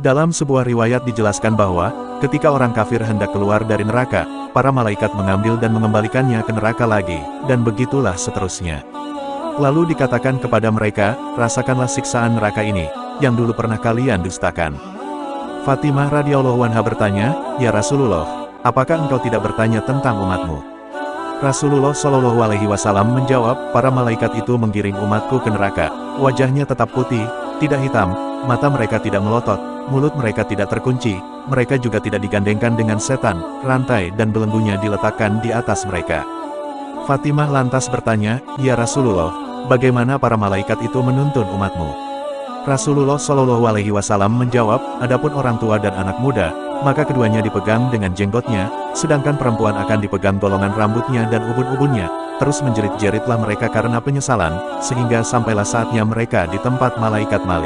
Dalam sebuah riwayat dijelaskan bahwa, ketika orang kafir hendak keluar dari neraka, para malaikat mengambil dan mengembalikannya ke neraka lagi, dan begitulah seterusnya. Lalu dikatakan kepada mereka, rasakanlah siksaan neraka ini, yang dulu pernah kalian dustakan. Fatimah radhiyallahu anha bertanya, Ya Rasulullah, apakah engkau tidak bertanya tentang umatmu? Rasulullah Shallallahu Alaihi Wasallam menjawab, para malaikat itu menggiring umatku ke neraka. Wajahnya tetap putih, tidak hitam, mata mereka tidak melotot, mulut mereka tidak terkunci, mereka juga tidak digandengkan dengan setan, rantai dan belenggunya diletakkan di atas mereka. Fatimah lantas bertanya, Ya Rasulullah, bagaimana para malaikat itu menuntun umatmu? Rasulullah Shallallahu Alaihi Wasallam menjawab, adapun orang tua dan anak muda, maka keduanya dipegang dengan jenggotnya, sedangkan perempuan akan dipegang golongan rambutnya dan ubun-ubunnya, terus menjerit-jeritlah mereka karena penyesalan, sehingga sampailah saatnya mereka di tempat malaikat Malik.